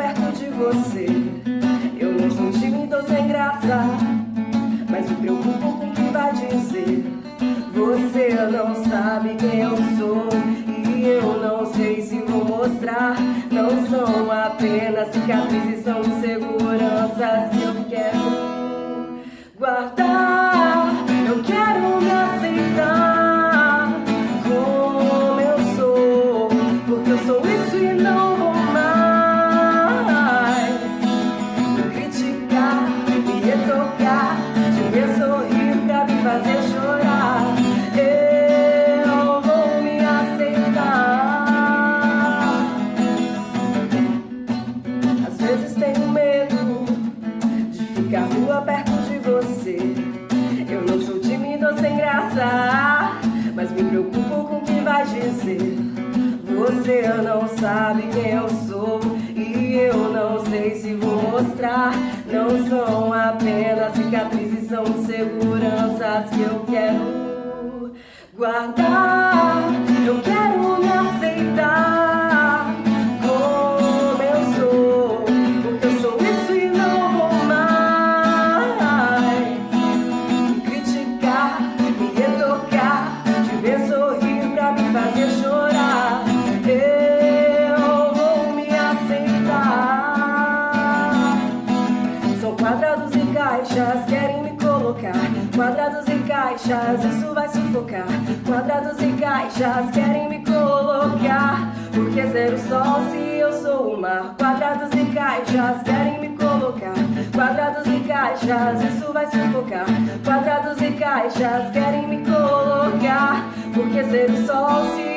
perto de você. Eu não sou tímido tô sem graça Mas me preocupo com o que vai dizer. Você não sabe quem eu sou E eu não sei se vou mostrar. Não são apenas cicatrizes, são seguranças. Vezes tenho medo de ficar rua perto de você. Eu não sou tímido ou sem graça, mas me preocupo com o que vai dizer. Você não sabe quem eu sou e eu não sei se vou mostrar. Não são apenas cicatrizes, são seguranças que eu quero guardar. Eu quero quadrados e caixas, querem me colocar. Quadrados e caixas, isso vai sufocar. Quadrados e caixas querem me colocar. Porque ser o sol se eu sou o mar? Quadrados e caixas querem me colocar. Quadrados e caixas, isso vai sufocar. Quadrados e caixas querem me colocar. Porque ser o sol se